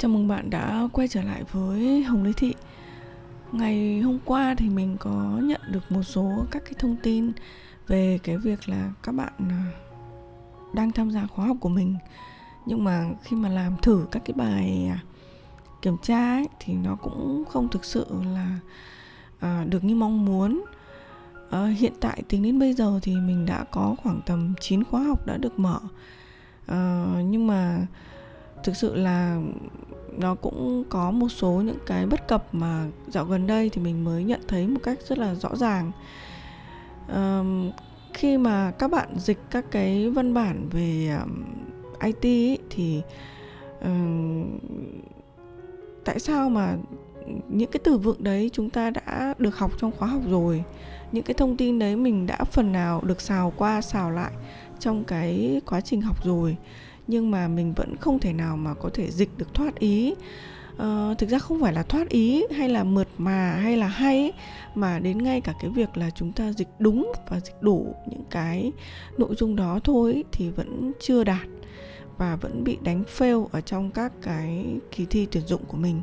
Chào mừng bạn đã quay trở lại với Hồng Lý Thị. Ngày hôm qua thì mình có nhận được một số các cái thông tin về cái việc là các bạn à, đang tham gia khóa học của mình. Nhưng mà khi mà làm thử các cái bài à, kiểm tra ấy, thì nó cũng không thực sự là à, được như mong muốn. À, Hiện tại tính đến bây giờ thì mình đã có khoảng tầm 9 khóa học đã được mở. À, Nhưng mà thực sự là nó cũng có một số những cái bất cập mà dạo gần đây thì mình mới nhận thấy một cách rất là rõ ràng. Um, khi mà các bạn dịch các cái văn bản về um, IT ý, thì um, tại sao mà những cái từ vựng đấy chúng ta đã được học trong khóa học rồi? Những cái thông tin đấy mình đã phần nào được xào qua xào lại trong cái quá trình học rồi? Nhưng mà mình vẫn không thể nào mà có thể dịch được thoát ý. Uh, thực ra không phải là thoát ý hay là mượt mà hay là hay mà đến ngay cả cái việc là chúng ta dịch đúng và dịch đủ những cái nội dung đó thôi thì vẫn chưa đạt và vẫn bị đánh fail ở trong các cái kỳ thi tuyển dụng của mình.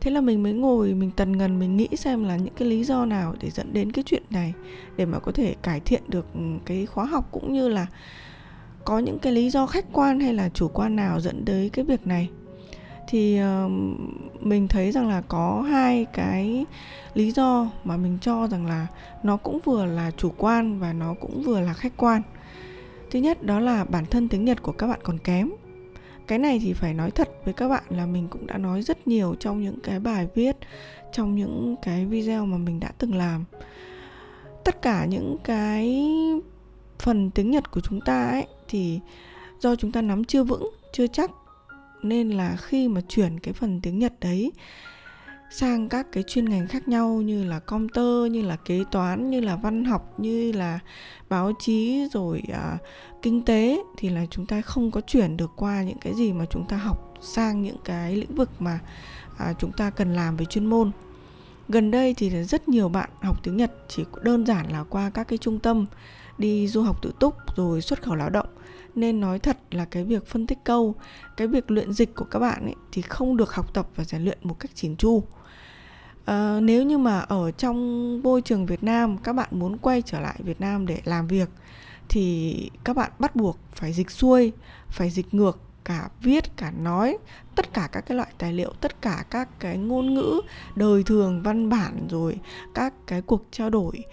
Thế là mình mới ngồi mình tần ngần mình nghĩ xem là những cái lý do nào để dẫn đến cái chuyện này để mà có thể cải thiện được ừ, cái khóa học cũng như là có những cái lý do khách quan hay là chủ quan nào dẫn tới cái việc này? Thì uh, mình thấy rằng là có hai cái lý do mà mình cho rằng là nó cũng vừa là chủ quan và nó cũng vừa là khách quan. Thứ nhất đó là bản thân tiếng nhật của các bạn còn kém. Cái này thì phải nói thật với các bạn là mình cũng đã nói rất nhiều trong những cái bài viết trong những cái video mà mình đã từng làm. Tất cả những cái phần tiếng nhật của chúng ta ấy thì do chúng ta nắm chưa vững chưa chắc nên là khi mà chuyển cái phần tiếng nhật đấy sang các cái chuyên ngành khác nhau như là computer như là kế toán như là văn học như là báo chí rồi à, kinh tế thì là chúng ta không có chuyển được qua những cái gì mà chúng ta học sang những cái lĩnh vực mà à, chúng ta cần làm về chuyên môn. Gần đây thì rất nhiều bạn học tiếng nhật chỉ đơn giản là qua các cái trung tâm đi du học tự túc rồi xuất khẩu lao động nên nói thật là cái việc phân tích câu cái việc luyện dịch của các bạn ấy thì không được học tập và rèn luyện một cách chỉn chu. À, nếu như mà ở trong môi trường Việt Nam các bạn muốn quay trở lại Việt Nam để làm việc thì các bạn bắt buộc phải dịch xuôi phải dịch ngược cả viết cả nói tất cả các cái loại tài liệu tất cả các cái ngôn ngữ đời thường văn bản rồi các cái cuộc trao đổi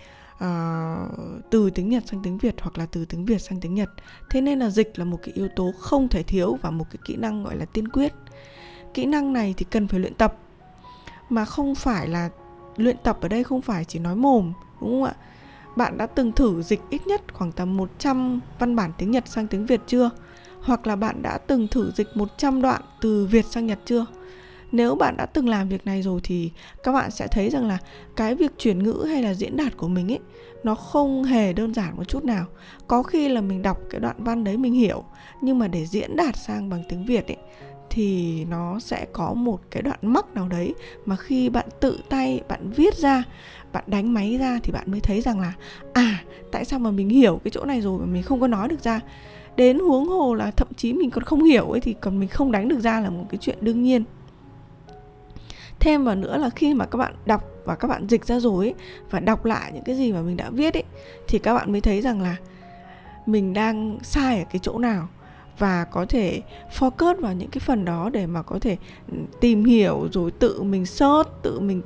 uh, từ tiếng Nhật sang tiếng Việt hoặc là từ tiếng Việt sang tiếng Nhật. Thế nên là dịch là một cái yếu tố không thể thiếu và một cái kỹ năng gọi là tiên quyết. Kỹ năng này thì cần phải luyện tập mà không phải là luyện tập ở đây không phải chỉ nói mồm đúng không ạ? Bạn đã từng thử dịch ít nhất khoảng tầm 100 văn bản tiếng Nhật sang tiếng Việt chưa? Hoặc là bạn đã từng thử dịch 100 đoạn từ Việt sang Nhật chưa? Nếu bạn đã từng làm việc này rồi thì các bạn sẽ thấy rằng là cái việc chuyển ngữ hay là diễn đạt của mình ấy, nó không hề đơn giản một chút nào. Có khi là mình đọc cái đoạn văn đấy mình hiểu, nhưng mà để diễn đạt sang bằng tiếng việt ấy, thì nó sẽ có một cái đoạn mắc nào đấy mà khi bạn tự tay, bạn viết ra, bạn đánh máy ra thì bạn mới thấy rằng là à tại sao mà mình hiểu cái chỗ này rồi mà mình không có nói được ra? Đến huống hồ là thậm chí mình còn không hiểu ấy thì còn mình không đánh được ra là một cái chuyện đương nhiên thêm vào nữa là khi mà các bạn đọc và các bạn dịch ra rồi ấy, và đọc lại những cái gì mà mình đã viết ấy thì các bạn mới thấy rằng là mình đang sai ở cái chỗ nào và có thể focus vào những cái phần đó để mà có thể ừ, tìm hiểu rồi tự mình search tự mình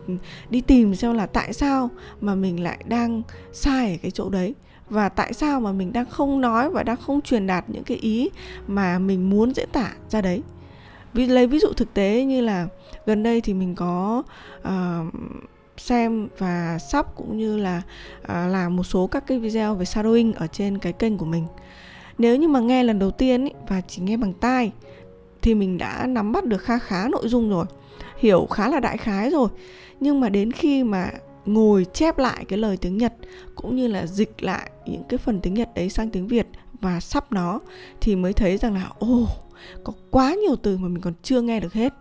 đi tìm xem là tại sao mà mình lại đang sai ở cái chỗ đấy và tại sao mà mình đang không nói và đang không truyền đạt những cái ý mà mình muốn diễn tả ra đấy. Vì lấy ví dụ thực tế như là gần đây thì mình có uh, xem và sắp cũng như là uh, làm một số các cái video về shadowing ở trên cái kênh của mình. Nếu như mà nghe lần đầu tiên ý, và chỉ nghe bằng tai thì mình đã nắm bắt được khá khá nội dung rồi hiểu khá là đại khái rồi. Nhưng mà đến khi mà ngồi chép lại cái lời tiếng Nhật cũng như là dịch lại những cái phần tiếng Nhật đấy sang tiếng Việt và sắp nó thì mới thấy rằng là ồ oh, có quá nhiều từ mà mình còn chưa nghe được hết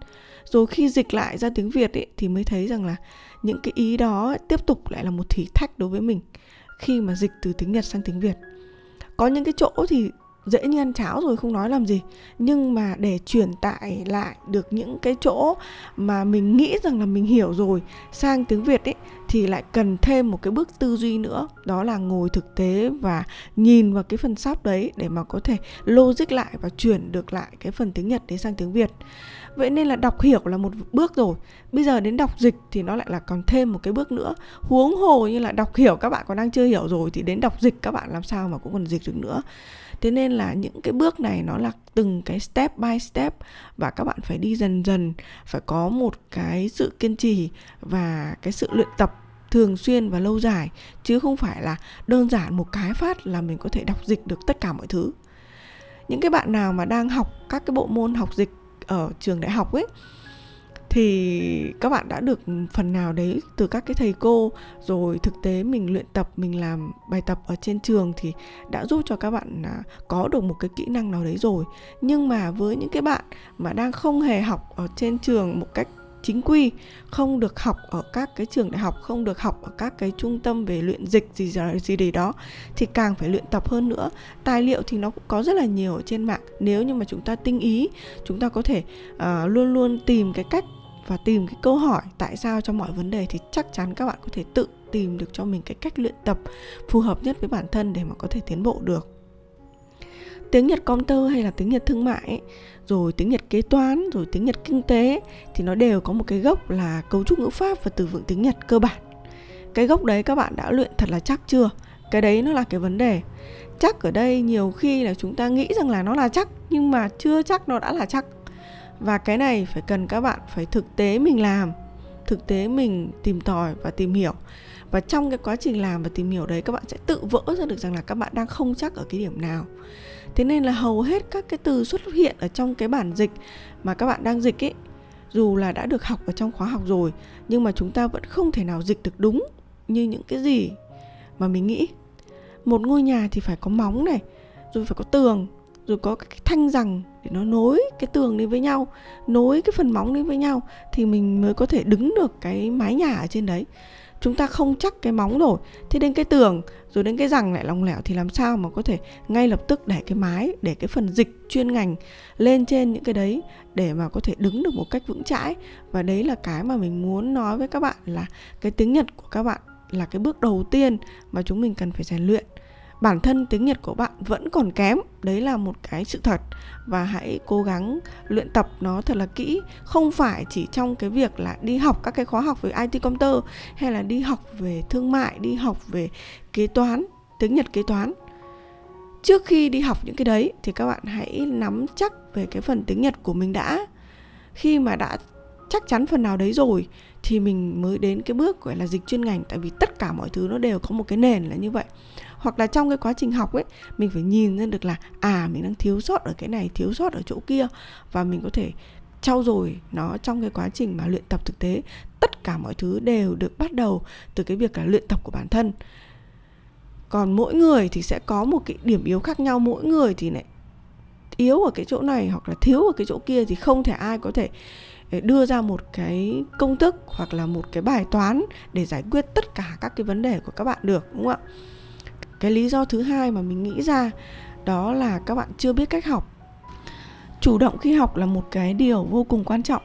rồi khi dịch lại ra tiếng việt ấy, thì mới thấy rằng là những cái ý đó ấy, tiếp tục lại là một thử thách đối với mình khi mà dịch từ tiếng nhật sang tiếng việt. Có những cái chỗ thì dễ như ăn cháo rồi, không nói làm gì. Nhưng mà để truyền tải lại được những cái chỗ mà mình nghĩ rằng là mình hiểu rồi, sang tiếng việt ấy, thì lại cần thêm một cái bước tư duy nữa. Đó là ngồi thực tế và nhìn vào cái phần sắp đấy để mà có thể logic lại và chuyển được lại cái phần tiếng nhật đến sang tiếng việt. Vậy nên là đọc hiểu là một bước rồi. Bây giờ đến đọc dịch thì nó lại là còn thêm một cái bước nữa. Huống hồ như là đọc hiểu các bạn còn đang chưa hiểu rồi thì đến đọc dịch các bạn làm sao mà cũng còn dịch được nữa thế nên là những cái bước này nó là từng cái step by step và các bạn phải đi dần dần, phải có một cái sự kiên trì và cái sự luyện tập thường xuyên và lâu dài, chứ không phải là đơn giản một cái phát là mình có thể đọc dịch được tất cả mọi thứ. Những cái bạn nào mà đang học các cái bộ môn học dịch ở trường đại học ấy thì các bạn đã được phần nào đấy từ các cái thầy cô rồi thực tế mình luyện tập mình làm bài tập ở trên trường thì đã giúp cho các bạn à, có được một cái kỹ năng nào đấy rồi. Nhưng mà với những cái bạn mà đang không hề học ở trên trường một cách chính quy không được học ở các cái trường đại học không được học ở các cái trung tâm về luyện dịch gì gì gì đó thì càng phải luyện tập hơn nữa. Tài liệu thì nó cũng có rất là nhiều ở trên mạng. Nếu như mà chúng ta tinh ý chúng ta có thể uh, luôn luôn tìm cái cách và tìm cái câu hỏi tại sao cho mọi vấn đề thì chắc chắn các bạn có thể tự tìm được cho mình cái cách luyện tập phù hợp nhất với bản thân để mà có thể tiến bộ được. Tiếng Nhật công hay là tiếng Nhật thương mại ấy, rồi tiếng Nhật kế toán rồi tiếng Nhật kinh tế thì nó đều có một cái gốc là cấu trúc ngữ pháp và từ vựng tiếng Nhật cơ bản. Cái gốc đấy các bạn đã luyện thật là chắc chưa? Cái đấy nó là cái vấn đề. Chắc ở đây nhiều khi là chúng ta nghĩ rằng là nó là chắc nhưng mà chưa chắc nó đã là chắc và cái này phải cần các bạn phải thực tế mình làm, thực tế mình tìm tòi và tìm hiểu. Và trong cái quá trình làm và tìm hiểu đấy, các bạn sẽ tự vỡ ra được rằng là các bạn đang không chắc ở cái điểm nào. Thế nên là hầu hết các cái từ xuất hiện ở trong cái bản dịch mà các bạn đang dịch ấy, dù là đã được học ở trong khóa học rồi, nhưng mà chúng ta vẫn không thể nào dịch được đúng như những cái gì mà mình nghĩ. Một ngôi nhà thì phải có móng này, rồi phải có tường rồi có cái thanh rằng để nó nối cái tường đi với nhau, nối cái phần móng đi với nhau thì mình mới có thể đứng được cái mái nhà ở trên đấy. Chúng ta không chắc cái móng rồi. Thế đến cái tường, rồi đến cái rằng lại lòng lẻo thì làm sao mà có thể ngay lập tức để cái mái, để cái phần dịch chuyên ngành lên trên những cái đấy để mà có thể đứng được một cách vững chãi? Và đấy là cái mà mình muốn nói với các bạn là cái tiếng nhật của các bạn là cái bước đầu tiên mà chúng mình cần phải rèn luyện bản thân tiếng Nhật của bạn vẫn còn kém. Đấy là một cái sự thật. Và hãy cố gắng luyện tập nó thật là kỹ. Không phải chỉ trong cái việc là đi học các cái khóa học về IT computer hay là đi học về thương mại, đi học về kế toán, tiếng Nhật kế toán. Trước khi đi học những cái đấy thì các bạn hãy nắm chắc về cái phần tiếng Nhật của mình đã. Khi mà đã chắc chắn phần nào đấy rồi thì mình mới đến cái bước, gọi là, dịch chuyên ngành. Tại vì tất cả mọi thứ nó đều có một cái nền là như vậy hoặc là trong cái quá trình học ấy, mình phải nhìn ra được là à mình đang thiếu sót ở cái này, thiếu sót ở chỗ kia. Và mình có thể trau dồi nó trong cái quá trình mà luyện tập thực tế. Tất cả mọi thứ đều được bắt đầu từ cái việc là luyện tập của bản thân. Còn mỗi người thì sẽ có một cái điểm yếu khác nhau. Mỗi người thì lại yếu ở cái chỗ này hoặc là thiếu ở cái chỗ kia thì không thể ai có thể ờ, đưa ra một cái công thức hoặc là một cái bài toán để giải quyết tất cả các cái vấn đề của các bạn được, đúng không ạ? Cái lý do thứ hai mà mình nghĩ ra, đó là các bạn chưa biết cách học. Chủ động khi học là một cái điều vô cùng quan trọng,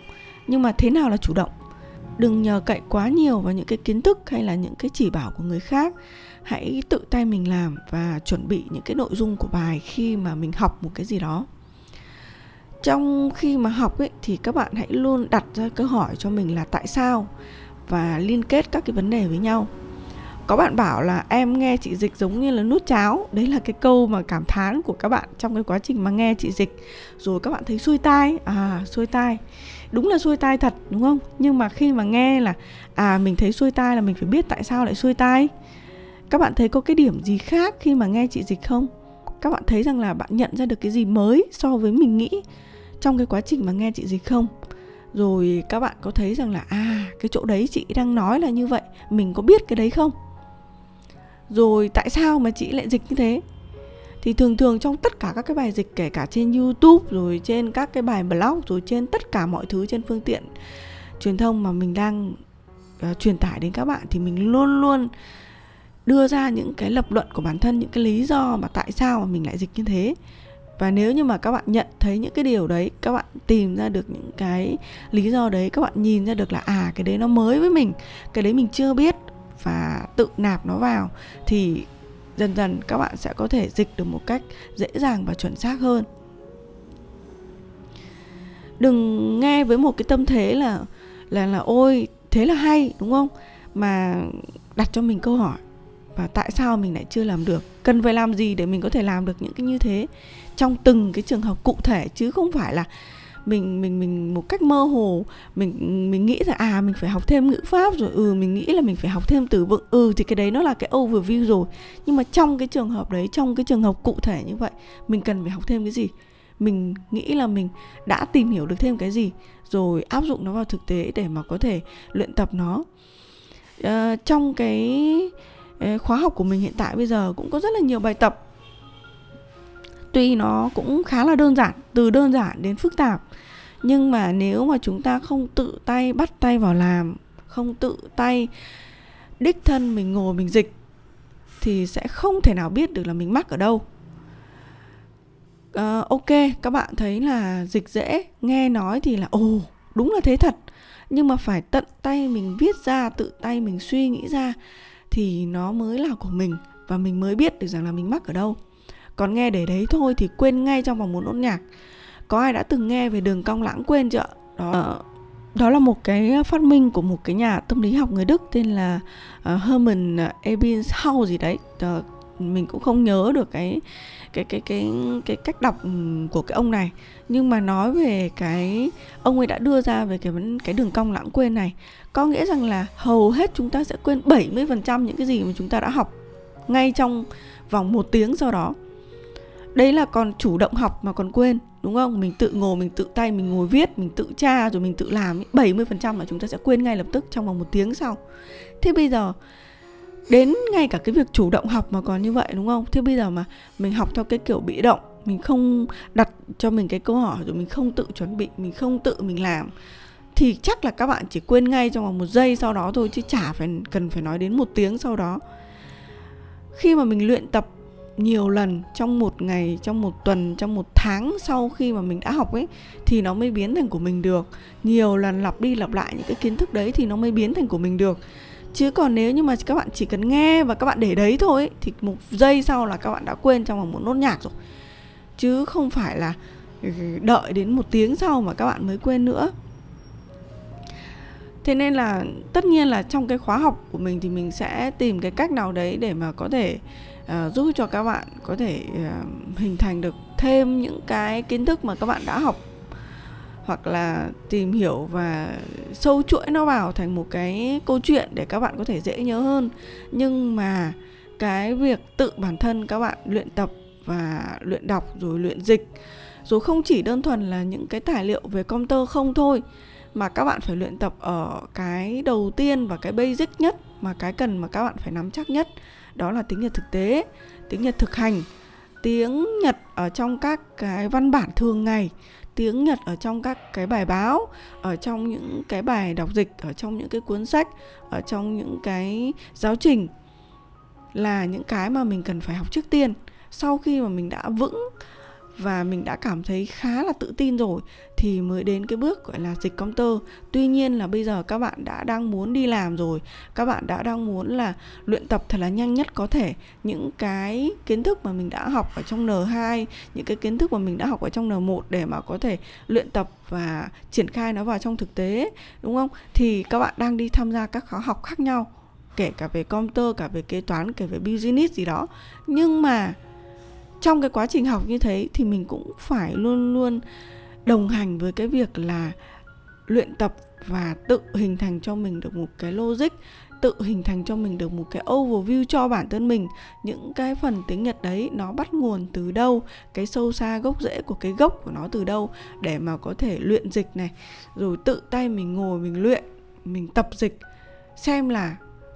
nhưng mà thế nào là chủ động? Đừng nhờ cậy quá nhiều vào những cái kiến thức hay là những cái chỉ bảo của người khác. Hãy tự tay mình làm và chuẩn bị những cái nội dung của bài khi mà mình học một cái gì đó. Trong khi mà học ấy, thì các bạn hãy luôn đặt ra câu hỏi cho mình là tại sao và liên kết các cái vấn đề với nhau có bạn bảo là, em nghe chị dịch giống như là nút cháo. Đấy là cái câu mà cảm thán của các bạn trong cái quá trình mà nghe chị dịch. Rồi các bạn thấy xuôi tai à xuôi tai. Đúng là xuôi tai thật, đúng không? Nhưng mà khi mà nghe là à mình thấy xuôi tai là mình phải biết tại sao lại xuôi tai. Các bạn thấy có cái điểm gì khác khi mà nghe chị dịch không? Các bạn thấy rằng là bạn nhận ra được cái gì mới so với mình nghĩ trong cái quá trình mà nghe chị dịch không? Rồi các bạn có thấy rằng là à cái chỗ đấy chị đang nói là như vậy, mình có biết cái đấy không? Rồi tại sao mà chị lại dịch như thế? Thì thường thường trong tất cả các cái bài dịch kể cả trên YouTube rồi trên các cái bài blog rồi trên tất cả mọi thứ trên phương tiện truyền thông mà mình đang uh, truyền tải đến các bạn thì mình luôn luôn đưa ra những cái lập luận của bản thân những cái lý do mà tại sao mà mình lại dịch như thế. Và nếu như mà các bạn nhận thấy những cái điều đấy các bạn tìm ra được những cái lý do đấy các bạn nhìn ra được là à cái đấy nó mới với mình cái đấy mình chưa biết và tự nạp nó vào, thì dần dần các bạn sẽ có thể dịch được một cách dễ dàng và chuẩn xác hơn. Đừng nghe với một cái tâm thế là là là ôi, thế là hay đúng không? Mà đặt cho mình câu hỏi, và tại sao mình lại chưa làm được? Cần phải làm gì để mình có thể làm được những cái như thế? Trong từng cái trường hợp cụ thể, chứ không phải là mình mình mình một cách mơ hồ mình mình nghĩ là à mình phải học thêm ngữ pháp rồi ừ mình nghĩ là mình phải học thêm từ vựng ừ thì cái đấy nó là cái overview rồi. Nhưng mà trong cái trường hợp đấy trong cái trường hợp cụ thể như vậy mình cần phải học thêm cái gì? Mình nghĩ là mình đã tìm hiểu được thêm cái gì rồi áp dụng nó vào thực tế để mà có thể luyện tập nó. À, trong cái ờ, khóa học của mình hiện tại bây giờ cũng có rất là nhiều bài tập tuy nó cũng khá là đơn giản từ đơn giản đến phức tạp nhưng mà nếu mà chúng ta không tự tay bắt tay vào làm không tự tay đích thân mình ngồi mình dịch thì sẽ không thể nào biết được là mình mắc ở đâu. Uh, ok các bạn thấy là dịch dễ nghe nói thì là ồ đúng là thế thật. Nhưng mà phải tận tay mình viết ra tự tay mình suy nghĩ ra thì nó mới là của mình và mình mới biết được rằng là mình mắc ở đâu còn nghe để đấy thôi thì quên ngay trong vòng một nốt nhạc. Có ai đã từng nghe về đường cong lãng quên chưa đó. Ờ, đó là một cái phát minh của một cái nhà tâm lý học người Đức tên là uh, Hermann Ebbinghaus gì đấy. Uh, mình cũng không nhớ được cái cái cái cái cái cách đọc ừ, của cái ông này. Nhưng mà nói về cái ông ấy đã đưa ra về cái cái đường cong lãng quên này có nghĩa rằng là hầu hết chúng ta sẽ quên 70% những cái gì mà chúng ta đã học ngay trong vòng một tiếng sau đó đấy là còn chủ động học mà còn quên, đúng không? Mình tự ngồi, mình tự tay, mình ngồi viết, mình tự tra rồi mình tự làm 70% là chúng ta sẽ quên ngay lập tức trong vòng một tiếng sau. Thế bây giờ, đến ngay cả cái việc chủ động học mà còn như vậy, đúng không? Thế bây giờ mà mình học theo cái kiểu bị động, mình không đặt cho mình cái câu hỏi rồi mình không tự chuẩn bị, mình không tự mình làm, thì chắc là các bạn chỉ quên ngay trong vòng một giây sau đó thôi, chứ chả phải, cần phải nói đến một tiếng sau đó. Khi mà mình luyện tập nhiều lần trong một ngày, trong một tuần, trong một tháng sau khi mà mình đã học ấy, thì nó mới biến thành của mình được. Nhiều lần lặp đi lặp lại những cái kiến thức đấy thì nó mới biến thành của mình được. Chứ còn nếu như mà các bạn chỉ cần nghe và các bạn để đấy thôi thì một giây sau là các bạn đã quên trong vòng một nốt nhạc rồi. Chứ không phải là ừ, đợi đến một tiếng sau mà các bạn mới quên nữa. Thế nên là tất nhiên là trong cái khóa học của mình thì mình sẽ tìm cái cách nào đấy để mà có thể uh, giúp cho các bạn có thể uh, hình thành được thêm những cái kiến thức mà các bạn đã học. Hoặc là tìm hiểu và sâu chuỗi nó vào thành một cái câu chuyện để các bạn có thể dễ nhớ hơn. Nhưng mà cái việc tự bản thân các bạn luyện tập và luyện đọc rồi luyện dịch rồi không chỉ đơn thuần là những cái tài liệu về công tơ không thôi mà các bạn phải luyện tập ở cái đầu tiên và cái basic nhất mà cái cần mà các bạn phải nắm chắc nhất đó là tiếng Nhật thực tế, tiếng Nhật thực hành, tiếng Nhật ở trong các cái văn bản thường ngày tiếng Nhật ở trong các cái bài báo, ở trong những cái bài đọc dịch, ở trong những cái cuốn sách, ở trong những cái giáo trình là những cái mà mình cần phải học trước tiên. Sau khi mà mình đã vững và mình đã cảm thấy khá là tự tin rồi, thì mới đến cái bước gọi là dịch công tơ. Tuy nhiên là bây giờ các bạn đã đang muốn đi làm rồi, các bạn đã đang muốn là luyện tập thật là nhanh nhất có thể. Những cái kiến thức mà mình đã học ở trong N2 những cái kiến thức mà mình đã học ở trong N1 để mà có thể luyện tập và triển khai nó vào trong thực tế, đúng không? Thì các bạn đang đi tham gia các khóa học khác nhau, kể cả về công tơ, cả về kế toán, kể về business gì đó. Nhưng mà trong cái quá trình học như thế thì mình cũng phải luôn luôn đồng hành với cái việc là luyện tập và tự hình thành cho mình được một cái logic, tự hình thành cho mình được một cái overview cho bản thân mình. Những cái phần tiếng Nhật đấy nó bắt nguồn từ đâu? Cái sâu xa gốc rễ của cái gốc của nó từ đâu? Để mà có thể luyện dịch này, rồi tự tay mình ngồi mình luyện, mình tập dịch, xem là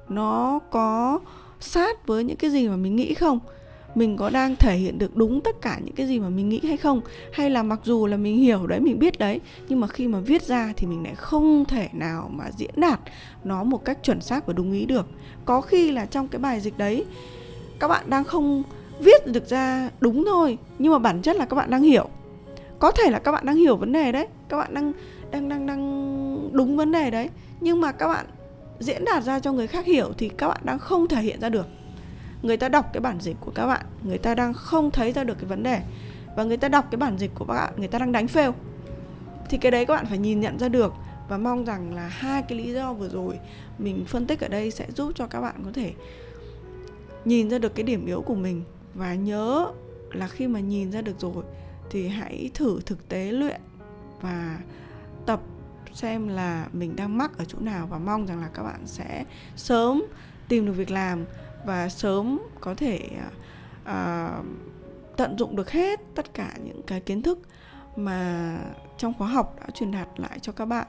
nó có sát với những cái gì mà mình nghĩ không? Mình có đang thể hiện được đúng tất cả những cái gì mà mình nghĩ hay không? Hay là mặc dù là mình hiểu đấy, mình biết đấy, nhưng mà khi mà viết ra thì mình lại không thể nào mà diễn đạt nó một cách chuẩn xác và đúng ý được. Có khi là trong cái bài dịch đấy, các bạn đang không viết được ra đúng thôi, nhưng mà bản chất là các bạn đang hiểu. Có thể là các bạn đang hiểu vấn đề đấy, các bạn đang đang đang đang đúng vấn đề đấy, nhưng mà các bạn diễn đạt ra cho người khác hiểu thì các bạn đang không thể hiện ra được người ta đọc cái bản dịch của các bạn, người ta đang không thấy ra được cái vấn đề. Và người ta đọc cái bản dịch của các bạn, người ta đang đánh fail. Thì cái đấy các bạn phải nhìn nhận ra được và mong rằng là hai cái lý do vừa rồi mình phân tích ở đây sẽ giúp cho các bạn có thể nhìn ra được cái điểm yếu của mình. Và nhớ là khi mà nhìn ra được rồi thì hãy thử thực tế luyện và tập xem là mình đang mắc ở chỗ nào và mong rằng là các bạn sẽ sớm tìm được việc làm và sớm có thể uh, tận dụng được hết tất cả những cái kiến thức mà trong khóa học đã truyền đạt lại cho các bạn.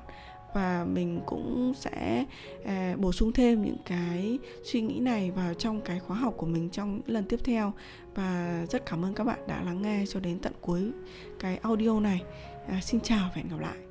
Và mình cũng sẽ uh, bổ sung thêm những cái suy nghĩ này vào trong cái khóa học của mình trong những lần tiếp theo. Và rất cảm ơn các bạn đã lắng nghe cho đến tận cuối cái audio này. Uh, xin chào và hẹn gặp lại.